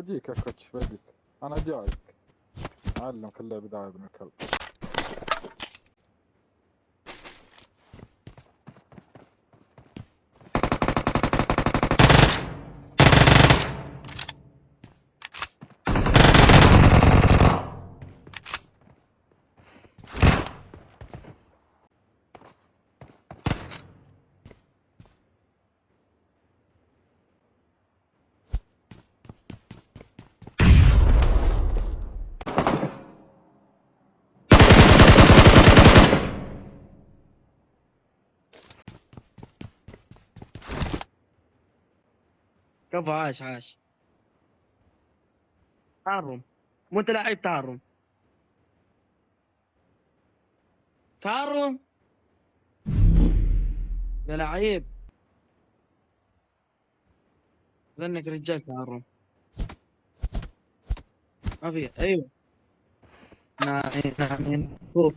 بجيك يا كوتش بجيك أنا جايك. اعلمك اللعب ده يا ابن الكلب كفو عاش عاش. تعرم. مو انت لعيب تعرم. تعرم؟ يا لعيب. ظنك رجال تعرم. ما في أيوه. نعم نعم شوف